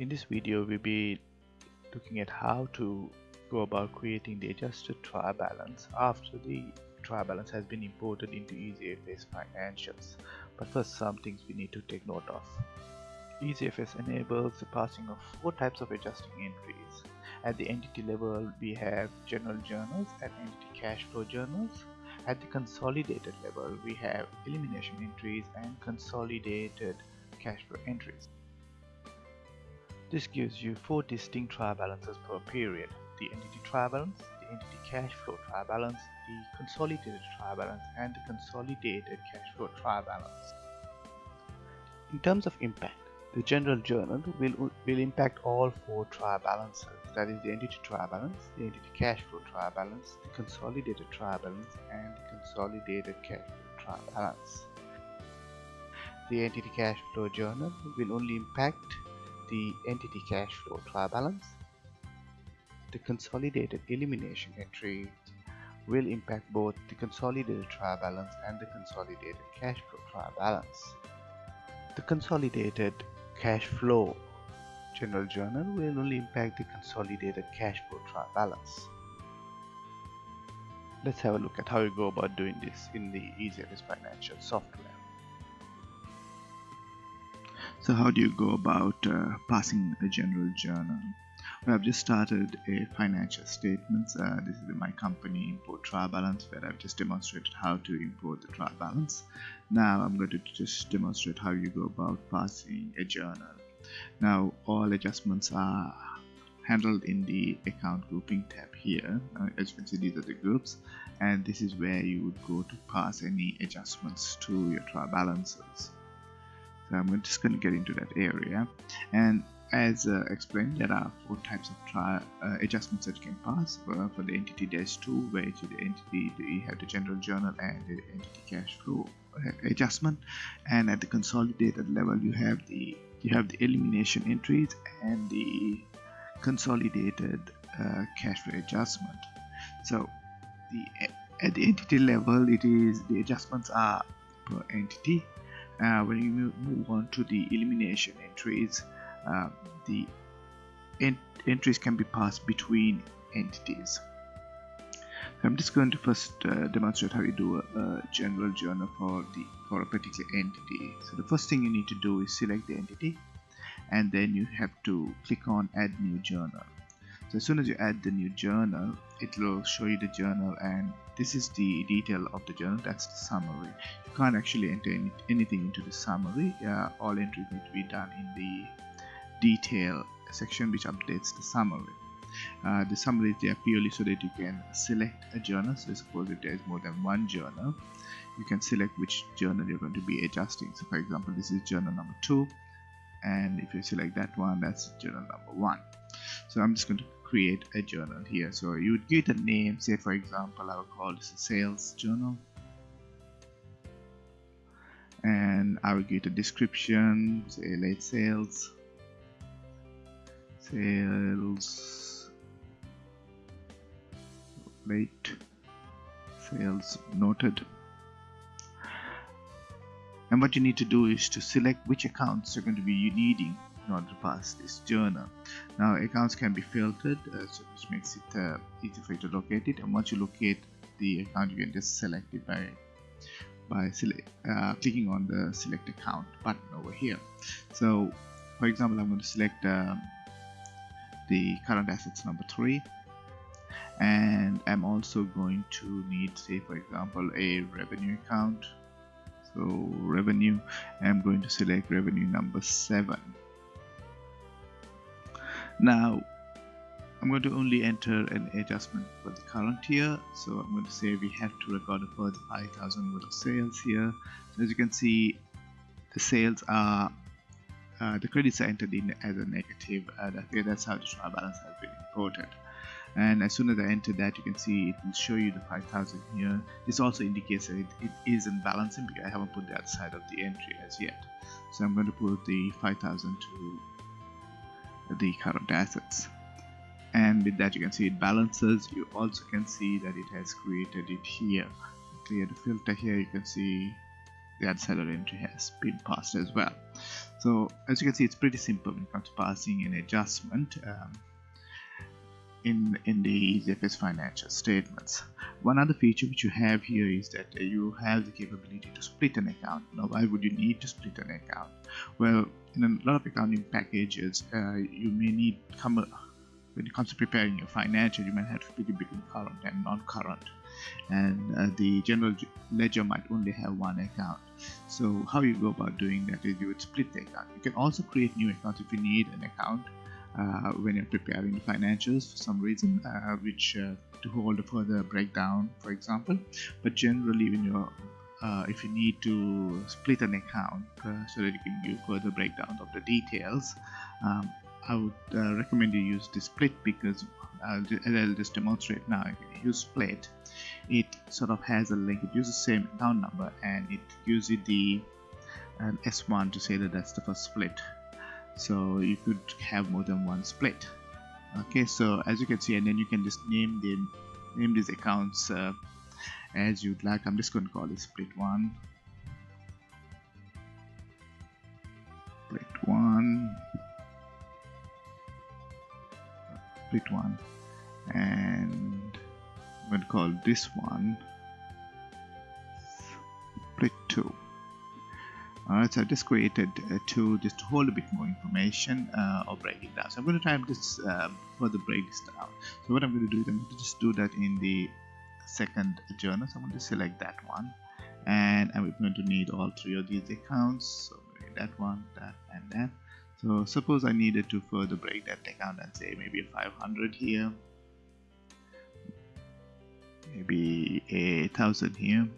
In this video we'll be looking at how to go about creating the adjusted trial balance after the trial balance has been imported into EasyFS financials. But first some things we need to take note of. EasyFS enables the passing of four types of adjusting entries. At the entity level we have general journals and entity cash flow journals. At the consolidated level we have elimination entries and consolidated cash flow entries. This gives you four distinct trial balances per period. The entity trial balance, the entity cash flow trial balance, the consolidated trial balance and the consolidated cash flow trial balance. In terms of impact, the general journal will, will impact all four trial balances that is the entity trial balance, the entity cash flow trial balance, the consolidated trial balance and the consolidated cash flow trial balance. The entity cash flow journal will only impact the entity cash flow trial balance. The consolidated elimination entry will impact both the consolidated trial balance and the consolidated cash flow trial balance. The consolidated cash flow general journal will only impact the consolidated cash flow trial balance. Let's have a look at how you go about doing this in the EasyFS financial software. So how do you go about uh, passing a general journal? Well, I've just started a financial statements. Uh, this is my company import trial balance where I've just demonstrated how to import the trial balance. Now I'm going to just demonstrate how you go about passing a journal. Now all adjustments are handled in the account grouping tab here. Uh, as you can see these are the groups and this is where you would go to pass any adjustments to your trial balances. I'm just going to get into that area. And as uh, explained there are four types of trial uh, adjustments that can pass. Uh, for the entity dash 2 where the entity. You have the general journal and the entity cash flow uh, adjustment. And at the consolidated level you have the you have the elimination entries and the consolidated uh, cash flow adjustment. So the at the entity level it is the adjustments are per entity uh, when you move on to the elimination entries uh, the ent entries can be passed between entities I'm just going to first uh, demonstrate how you do a, a, general journal for the for a particular entity. So the first thing you need to do is select the entity and then you have to click on add new journal. So as soon as you add the new journal, it will show you the journal and this is the detail of the journal, that's the summary. You can't actually enter any, anything into the summary, uh, all entries need to be done in the detail section which updates the summary. Uh, the summary is there purely so that you can select a journal. So suppose if there is more than one journal you can select which journal you're going to be adjusting. So for example this is journal number two. And if you select that one that's journal number one. So I'm just going to create a journal here. So you would give it a name say for example I will call this a sales journal. And I will give it a description say late sales sales late sales noted. And what you need to do is to select which accounts you're going to be needing in order to pass this journal. Now accounts can be filtered uh, so which makes it uh, easy for you to locate it. And once you locate the account you can just select it by by uh, clicking on the select account button over here. So for example I'm going to select um, the current assets number three. And I'm also going to need say for example a revenue account. So revenue I'm going to select revenue number 7 now I'm going to only enter an adjustment for the current year. So I'm going to say we have to record a further 5000 worth of sales here. So as you can see the sales are uh, the credits are entered in as a negative uh, that's how the trial balance has been imported and as soon as I enter that you can see it will show you the 5000 here. This also indicates that it, it isn't balancing because I haven't put the other side of the entry as yet. So I'm going to put the 5000 to the current assets. And with that you can see it balances. You also can see that it has created it here. Clear the filter here. You can see the ad seller entry has been passed as well. So as you can see it's pretty simple when it comes to passing an adjustment. Um, in in the EasyFS financial statements. One other feature which you have here is that uh, you have the capability to split an account. Now, why would you need to split an account? Well, in a lot of accounting packages, uh, you may need come when it comes to preparing your financial, you might have to split it between current and non-current, and uh, the general ledger might only have one account. So, how you go about doing that is you would split the account. You can also create new accounts if you need an account uh, when you're preparing the financials for some reason, uh, which uh, to hold a further breakdown, for example. But generally, when you're uh, if you need to split an account uh, so that you can give further breakdown of the details, um, I would uh, recommend you use the split because I'll, I'll just demonstrate now. If you use split, it sort of has a link. It uses the same account number and it gives uses the S1 to say that that's the first split so you could have more than one split. Okay so as you can see and then you can just name them name these accounts uh, as you'd like. I'm just going to call it split one. Split one. Split one. And I'm going to call this one split two Alright, so I just created uh, two just to hold a bit more information uh, or break it down. So I'm going to try and just um, further break this down. So what I'm going to do is I'm going to just do that in the second journal. So I'm going to select that one and I'm going to need all three of these accounts. So that one, that and that. So suppose I needed to further break that account and say maybe a 500 here, maybe a thousand here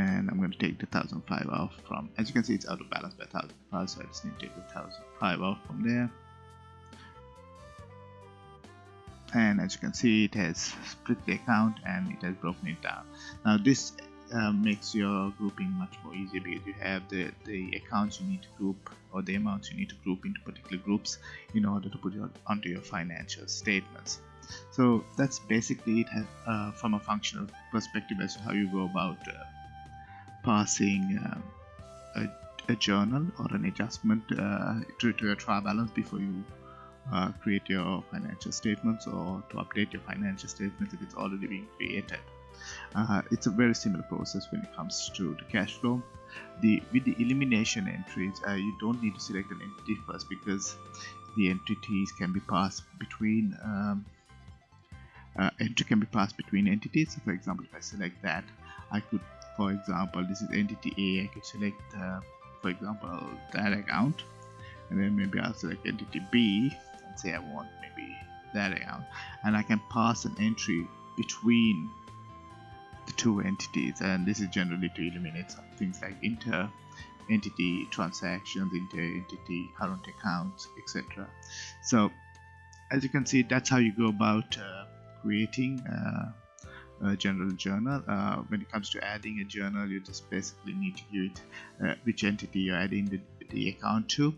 and I'm going to take the 1005 off from as you can see it's out of balance by 1005 so I just need to take the 1005 off from there. And as you can see it has split the account and it has broken it down. Now this uh, makes your grouping much more easy because you have the the accounts you need to group or the amounts you need to group into particular groups in order to put it onto your financial statements. So that's basically it uh, from a functional perspective as to how you go about uh, passing uh, a, a, journal or an adjustment uh, to, to your trial balance before you uh, create your financial statements or to update your financial statements if it's already being created. Uh, it's a very similar process when it comes to the cash flow. The with the elimination entries, you don't need to select an entity first because the entities can be passed between um, uh, entry can be passed between entities. So for example, if I select that, I could for example this is entity A I could select uh, for example that account and then maybe I'll select entity B and say I want maybe that account and I can pass an entry between the two entities and this is generally to eliminate some things like inter entity transactions inter entity current accounts etc so as you can see that's how you go about uh, creating uh, uh, general journal. Uh, when it comes to adding a journal, you just basically need to give it uh, which entity you're adding the, the account to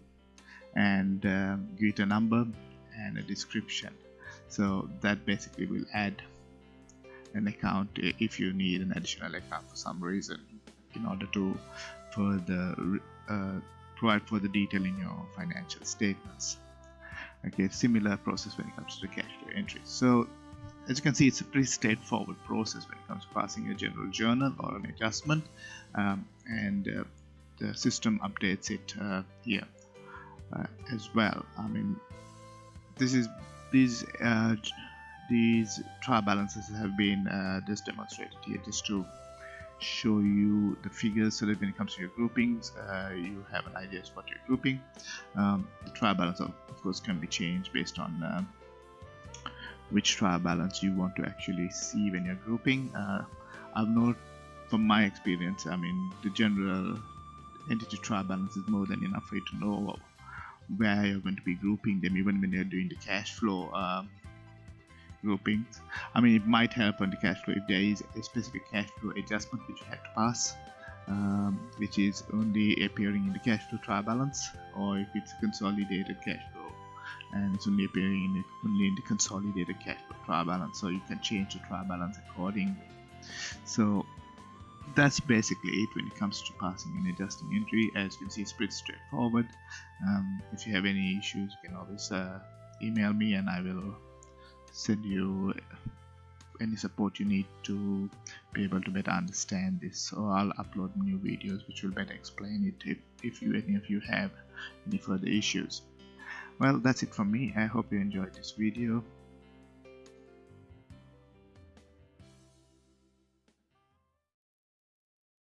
and um, give it a number and a description. So that basically will add an account if you need an additional account for some reason in order to further uh, provide further detail in your financial statements. Okay, similar process when it comes to the cash flow entry. So as you can see, it's a pretty straightforward process when it comes to passing a general journal or an adjustment, um, and uh, the system updates it uh, here uh, as well. I mean, this is these uh, these trial balances have been uh, just demonstrated here just to show you the figures so that when it comes to your groupings uh, you have an idea what you're grouping um, the trial balance of, of course can be changed based on uh, which trial balance you want to actually see when you're grouping. Uh, I've known from my experience, I mean, the general entity trial balance is more than enough for you to know where you're going to be grouping them, even when you're doing the cash flow um, groupings. I mean, it might help on the cash flow if there is a specific cash flow adjustment which you had to pass. Um, which is only appearing in the cash flow trial balance or if it's consolidated cash flow and it's only appearing in the, in the consolidated cash trial balance so you can change the trial balance accordingly. So that's basically it when it comes to passing and adjusting entry as you can see it's pretty straightforward. Um, if you have any issues you can always uh, email me and I will send you any support you need to be able to better understand this. So I'll upload new videos which will better explain it if, if you any of you have any further issues well that's it from me. I hope you enjoyed this video